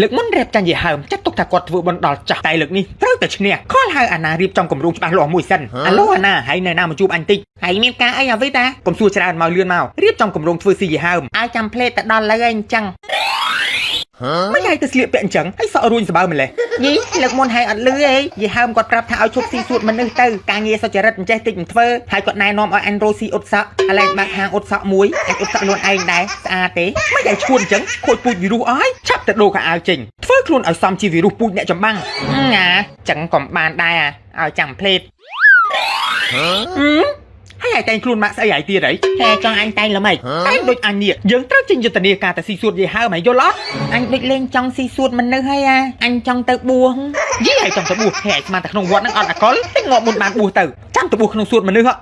លើកមុនរៀបចាញ់យីហើមចាត់ទុកថាគាត់ធ្វើបន់ដល់ចាស់តែលើកនេះត្រូវតែឈ្នះខលហៅអាណារៀបចំគម្រោងច្បាស់លាស់មួយសិនអាឡូអាណាហើយនៅណាមកជួបអញតិចហើយមានការអីអ្វីតាកុំសួរច្រើនមកលឿនមករៀបចំគម្រោងធ្វើស៊ីយីហើមឲ្យចាំផ្លេតទៅដល់លើអញ្ចឹង មិនឲ្យទៅស្លៀកពាក់អញ្ចឹងហើយសក់រួញស្បើម្លេះយីលើកមុនហើយអត់លឺអីយីហើមគាត់ប្រាប់ថាឲ្យឈប់ស៊ីសួតមនុស្សទៅការងារសុចរិតអញ្ចេះតិចមិនធ្វើហើយគាត់ណែនាំឲ្យអញរស់ស៊ីអ៊ុតសក់ឥឡូវបាក់ហាងអ៊ុតសក់មួយអញអ៊ុតសក់ខ្លួនឯងដែរស្អាតទេមិនឲ្យឈួនអញ្ចឹងខូចពូជវីរុសអើយឆាប់ទៅដូរខោអាវចេញធ្វើខ្លួនឲ្យសមជាវីរុសពូជអ្នកចម្បាំងណាចឹងក៏បានដែរឲ្យចាំផ្លេតហើ យឲ្យតែងខ្លួនម៉ាក់ស្អីហើយទៀតហីហែចង់អញតែងល្មិចតែងដូចអញនេះយើងត្រូវចេញយុទ្ធនាការទៅស៊ីសួតយីហើមហើយយល់អត់អញដូចលេងចង់ស៊ីសួតមនុស្សហើយអាអញចង់ទៅបួសយីហើយចង់ទៅបួសហែស្មានតែក្នុងវត្តហ្នឹងអត់អកលតែងាប់មុនបានបួសទៅចាំទៅបួសក្នុងសួតមនុស្សហ៎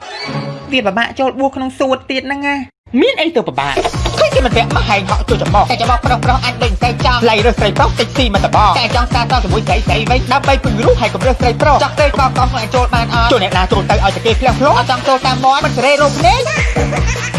វាពិបាកចូលបួសក្នុងសួតទៀតហ្នឹងណាមានអីទៅពិបាកឃើញគេមិន ពាក់មកហែងហក់ជួយចំបោះតែចំបោះប្រុសប្រុសអញដូចតែចង់ឡៃរើសស្រីប្រុសតិចស៊ីមកតបតែចង់សារតជាមួយស្រីស្រីវិញដើម្បីពឹងរូបហើយកុំរើសស្រីប្រុសចង់ទៅកកកខ្លួនចូលបានអត់ចូលអ្នកណាចូលទៅឲ្យតែគេផ្លះផ្លោអត់ចង់ចូលតាមមាត់មិនសេរីរោគភ្នែកតែ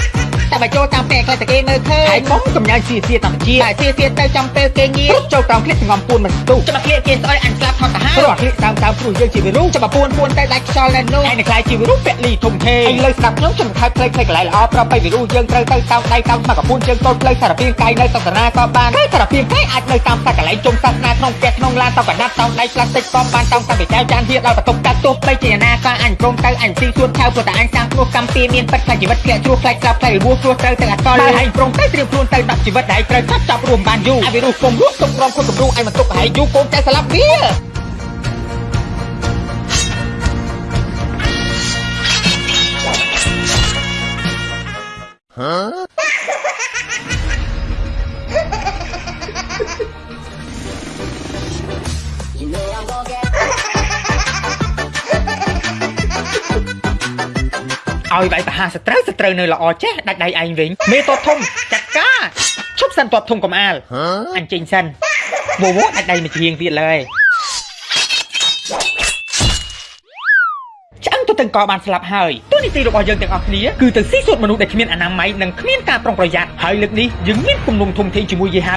បើចូលតាមពេលខ្លះតែគេមើលឃើញហើយកុំកំញាញ់សៀសៀធម្មជាតិតែសៀសៀទៅចំពេលគេងារចូលក្រោមក្លៀកសងំពួនមិនស្ទុះចាំមកក្លៀកគេស្អុយអញស្លាប់ថតទៅហើយព្រោះក្លៀកតាមតាមព្រោះយើងជាវីរុសចាំមកពួនពួនទៅដាច់ខ្យល់នៅនោះឯងនឹងខ្លាយជាវីរុសពាក់លីធំធេងឯងលើស្ដាប់ខ្ញុំខ្ញុំខៅផ្លេចផ្លេចកន្លែងល្អប្រាប់បីវីរុសយើងត្រូវទៅតាមដៃតាមមកកពួនជើងតូចផ្លូវសារពាង្គកាយនៅសន្តានាក៏បានហើយសារពាង្គកាយអាចនៅតាមសាកន្លែងជុំសាសនាក្នុងផ្ទះក្នុងឡានតកណាត់តោងដៃផ្លាស្ទិកក៏បានតោងតាំងពីចៅចានហៀដល់បន្ទប់កាត់ទោះបីជាណាក៏អញព្រមទៅអញស៊ីសួនឆៅព្រោះតែអញសាងគ្រោះកម្មពីមានពិតខ្លាចជីវិតធ្លាក់ជ្រោះខ្លាចស្លាប់ខ្លាចរបួសគ្រោះត្រូវទាំងអកលបើឯងព្រមទៅត្រៀមខ្លួនទៅដាក់ជីវិតដែលត្រូវចាប់ចាប់រួមបានយូរឲ្យវីរុសគុំរស់ទុំក្រំគុំគំរូឯងមិនទុកប្រហែលយូរកូនតែស្លាប់វា ឲ្យវាយប្រហារសត្រូវសត្រូវនៅល្អចេះដាច់ដៃឯងវិញមេតបធំចាត់ការឈប់សិនតបធំកំអាលអញចេញសិនវវដាច់ដៃមួយជាងទៀតលើយឆ្អឹងទៅទាំងកបានស្លាប់ហើយទូនីតិរបស់យើងទាំងអស់គ្នាគឺទៅស៊ីសួតមនុស្សដែលគ្មានអនាម័យនិងគ្មានការប្រុងប្រយ័ត្នហើយលើកនេះយើងមានគំនុំធំធេងជាមួយយេហា